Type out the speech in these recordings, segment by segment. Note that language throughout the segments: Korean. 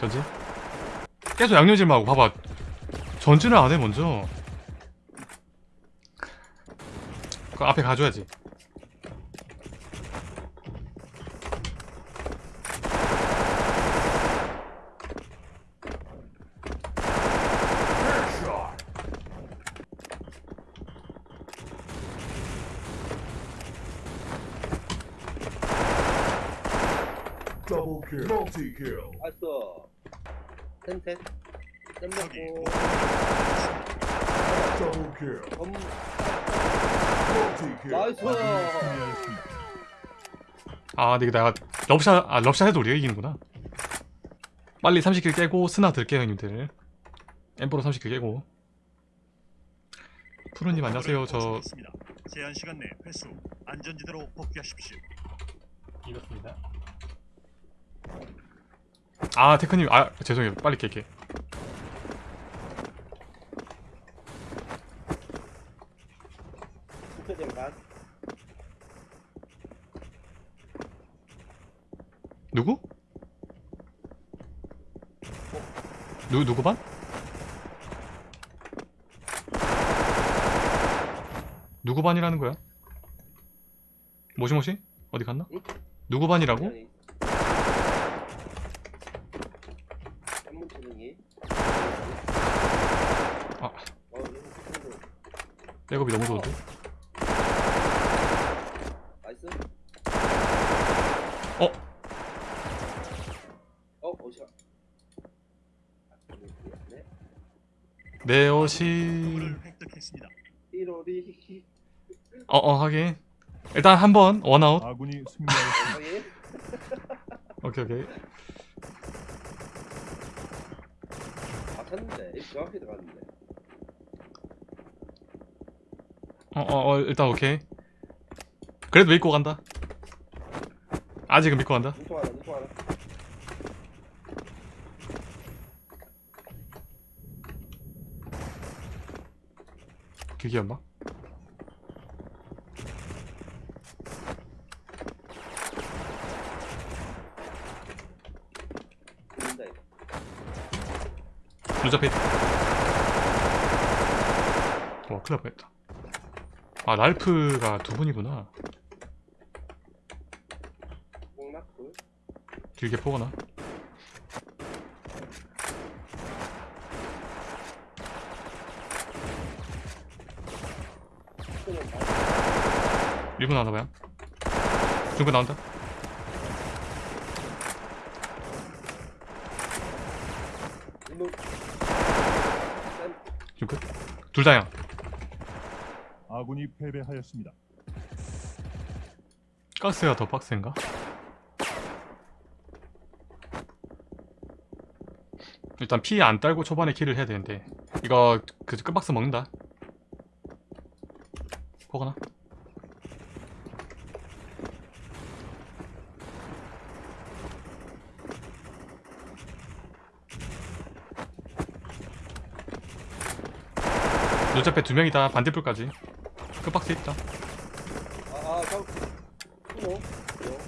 전진 계속 양념질만 하고 봐봐. 전진을 안 해 먼저. 그 앞에 가줘야지 Double kill. Multi kill. 알았어. 텐텐. 땜 저기 먹고. Double kill. 검. Multi kill. 나이스. 아 근데 내가 럽샷 아 럽샷 해도 우리가 이기는구나 빨리 30킬 깨고 스나 들게요 형님들 엠버로 30킬 깨고 푸르님 안녕하세요 저 제한 시간 내 회수 안전지대로 복귀하십시오. 이렇습니다 아 테크님 아 죄송해요 빨리 깰게. 누구? 누, 누구 반? 누구 반이라는 거야? 모시모시? 어디 갔나? 응? 누구 반이라고? 아니. 한문 치능이. 아. 어, 이거 친구. 백업이 너무 좋은데? 나이스. 어? 어, 어디야? 네. 물을 획득했습니다. 1월이. 어어 하긴 일단 한 번 원아웃 아군이. 거의. 오케이 오케이. 정확히 들어갔는데. 어 어 어, 일단 오케이. 그래도 믿고 간다. 아직은 믿고 간다. 눈통 하나. 길게 연막 들린다, 이거. 루자페이트 와 큰일 날 뻔했다 아 랄프가 두 분이구나. 길게 포거나 스페셜 갓. 1분 나온다 봐요. 중근 둘 다양 아군이 패배하였습니다. 가스가 더 빡센가? 일단 피안 딸고 초반에 킬을 해야 되는데 이거 그 끝박스 먹는다 포거나 눈잡에 두 명이다 반대풀까지 끝박스 있다 아, 아, 저. 뭐? 뭐?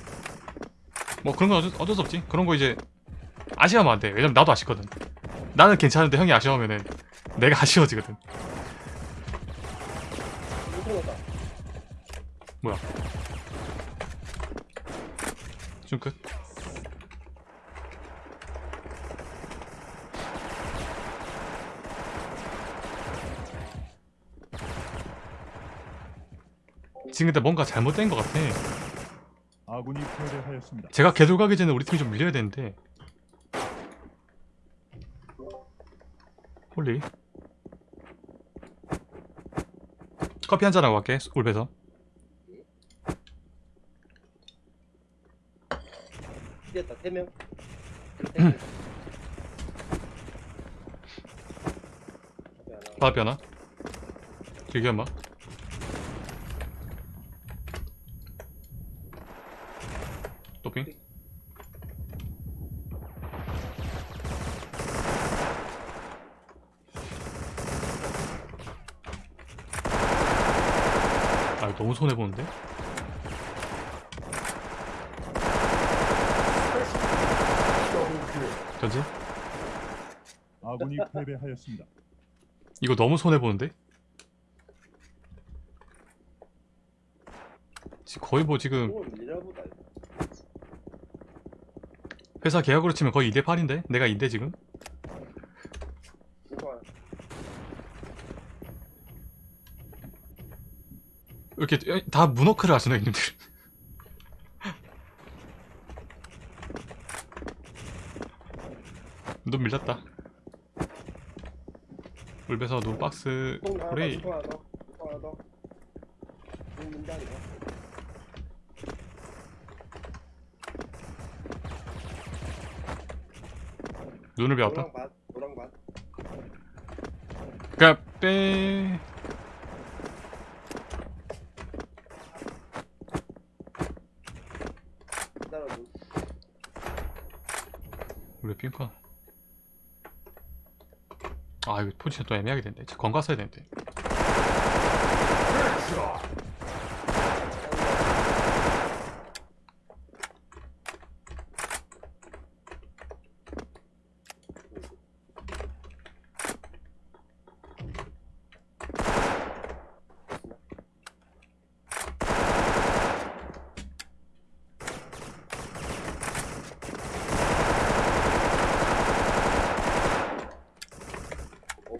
뭐 그런 건 어쩔, 어쩔 수 없지 그런 거 이제 아쉬워하면 안돼 왜냐면 나도 아쉽거든 나는 괜찮은데 형이 아쉬워하면은 내가 아쉬워지거든. 뭐야 좀 끝. 지금 근데 뭔가 잘못된 것 같아. 아군이 패배하였습니다. 제가 개돌 가기 전에 우리 팀이 좀 밀려야 되는데. 홀리. 커피 한 잔 하고 갈게 올배서. 뛰었다, 세 명. 바비 하나. 길게 한마 너무 손해보는데? 전지? 아군이 패배하였습니다. 이거 너무 손해 보는데? 거의 뭐 지금 회사 계약으로 치면 거의 2대 8인데? 내가 2대 지금? 누가 왜 이렇게 다 문워크를 하시나 형님들? 눈 밀렸다. 울베서 눈 박스 그래 문장이다. 눈을 배웠다. 그니까 빼 따라 눈. 우리 핑크 아 이거 포지션 또 애매하게 된대 건가 써야.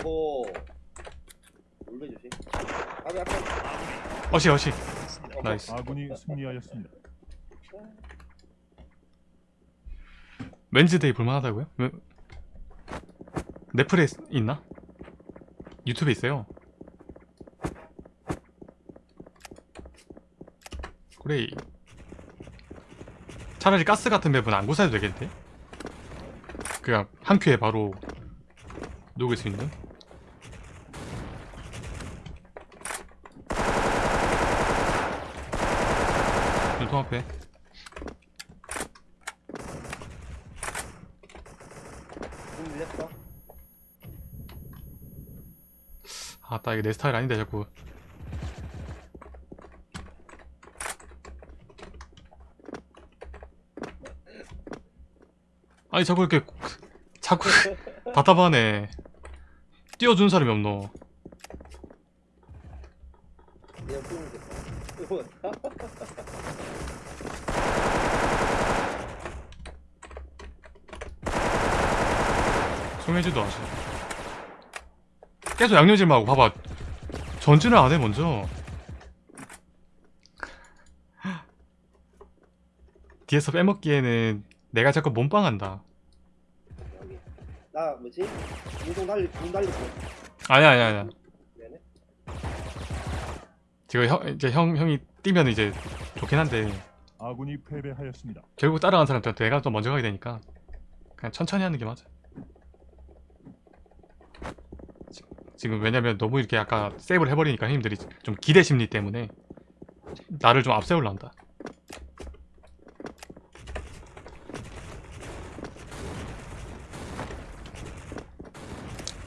오호. 울베 조심. 아니 아까 어시 어시 어, nice 아군이 승리하였습니다. Wednesday 볼만하다고요? 왜? 넷플에 있나? 유튜브에 있어요 그래 차라리 가스 같은 map은 안 고사해도 되겠는데? 그냥 한 큐에 바로 녹일 수 있는? 눈통 앞에. 눈 밀렸어. 아따 이게 내 스타일 아닌데 자꾸. 아니 자꾸 이렇게 자꾸 답답하네. 띄워준 사람이 없노 그냥 뿜을 됐어. 이거 송혜지도 하시 계속 양념질만 하고 봐봐 전진을 안 해 먼저 뒤에서 빼먹기에는 내가 자꾸 몸빵한다. 나 뭐지? 눈동 달리 눈 달리고. 아니야 아니야 아니야 미안해. 지금 형, 이제 형, 형이 뛰면 이제 좋긴 한데 아군이 패배하였습니다. 결국 따라간 사람한테 내가 좀 먼저 가게 되니까 그냥 천천히 하는 게 맞아 지- 지금 왜냐면 너무 이렇게 아까 세이브를 해버리니까 형님들이 좀 기대 심리 때문에 나를 좀 앞세우려 한다.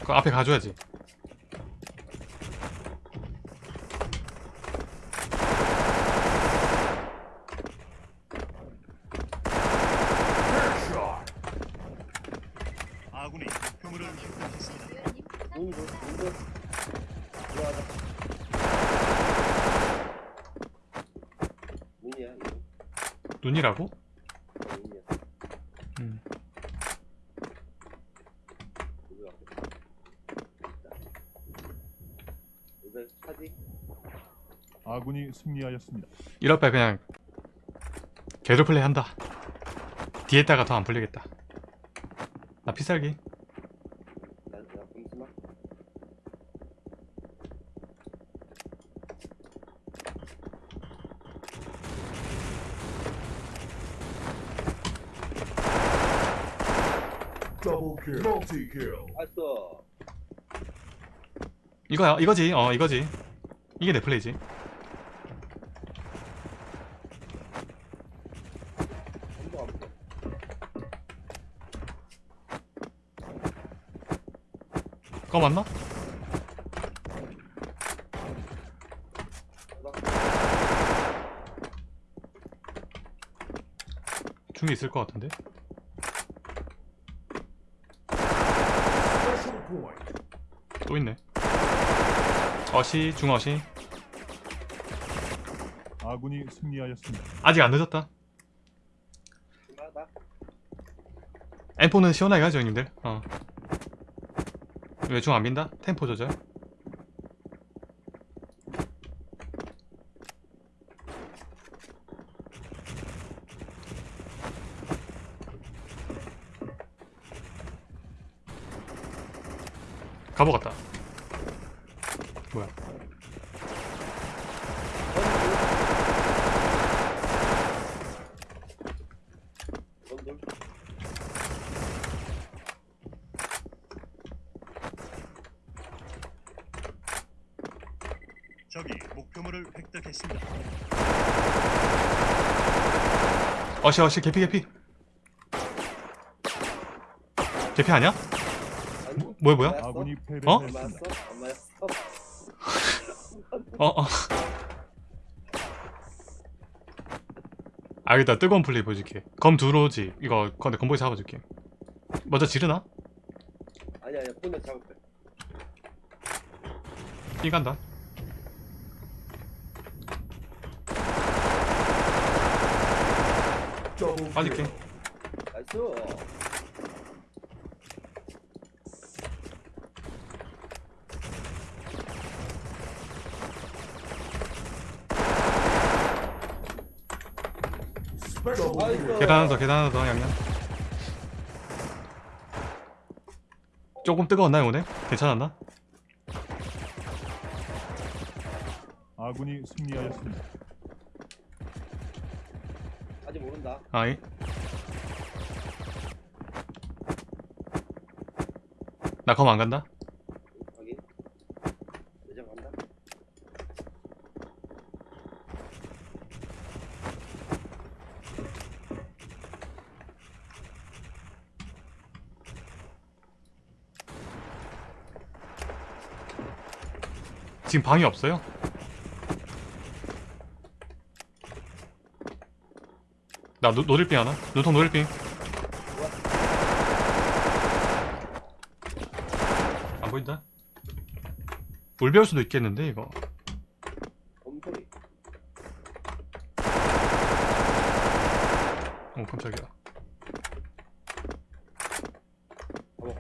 그 앞에 가줘야지 Headshot. 아군이 목표물을 획득했습니다. 눈 줘. 눈 줘. 들어가자. 눈이야 이거. 눈이라고? 음. 아군이 승리하였습니다. 이럴 바 그냥 개조 플레이 한다 뒤에다가 더 안 풀리겠다 나 피살기 나 내가 검수나. Double kill. Multi kill. 알았어. 이거야 이거지 어 이거지 이게 내 플레이지. 그거 맞나? 중에 있을 것 같은데 또 있네 어시 중어시 아군이 승리하였습니다. 아직 안 늦었다. M4는 시원하게 가죠 형님들 어. 왜 중안 민다? 템포 조절 가보 같다 뭐야. 적이 목표물을 획득했습니다. 어시 어시 개피 개피 개피 아니야? 뭐야 뭐야? 아군이? 안 맞았어? 어, 어. 알겠다. 뜨거운 플레이 보여줄게. 검 들어오지. 이거 근데 건보이 잡아줄게. 먼저 지르나? 아니 아니 보면 잡을게. 삐 간다. 빠질게. 나이스. Special 나이스. kill. 계단 하나 더, 계단 하나 더, 양양. 조금 뜨거웠나요, 오늘? 괜찮았나? 아군이 승리하였습니다. 아직 모른다. 아이. 나검 안 간다? 확인. 내장 간다. 지금 방이 없어요? 나 노, 노릴빙 하나? 눈통 노릴빙 안 보인다? 물 배울 수도 있겠는데 이거 검소리. 어 깜짝이야 가보.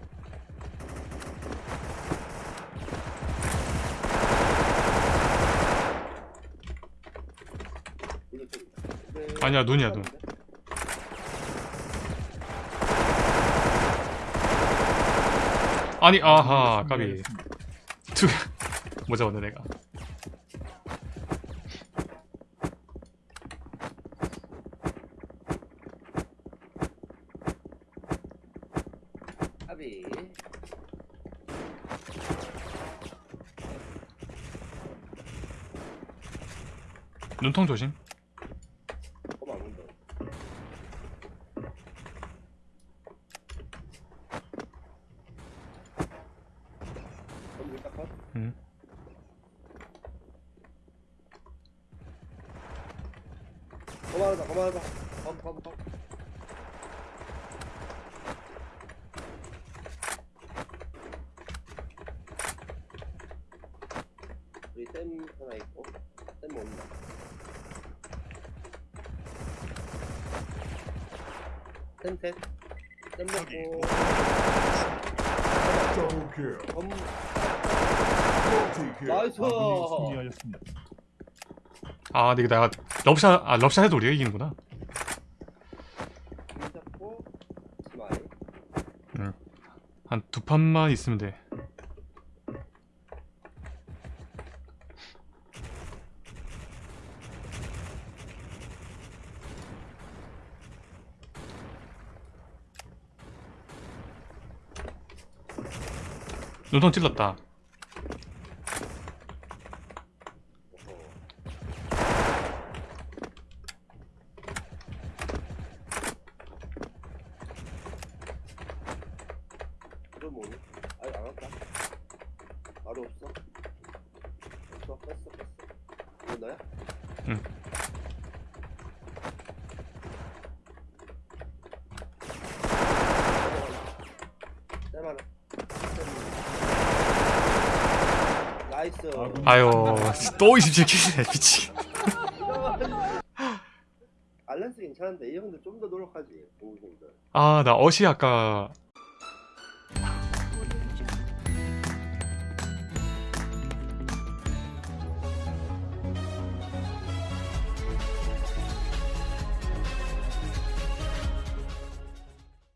이거 좀. 근데- 아니야, 눈이야, 눈. 아니 아하 까비. 투뭐 잡았네 내가 아비. 눈통 조심 검 안 온다. 검 일단 컷. 음. 고마워다 고마워다 검검 검 우리 쌤 하나 있고 쌤 쌤셋 쌤 적이 먹고 Double kill. 검. 나이스. 아군이 승리하였습니다. 아 근데 이거 내가 럽샷 아 럽샷 해도 우리가 이기는구나. 공 잡고 치마에 한두 판만 있으면 돼. 눈통 찔렀다 이거 뭐니? 아니 안 왔다 바로 없어 없어 뺐어 뺐어 이거 너야? 응. 쌤 하나 쌤 나이스. 아유 또 27킬이네 미치 알렌스 괜찮은데 이 형들 좀 더 노력하지. 공부생들. 아 나 어시 아까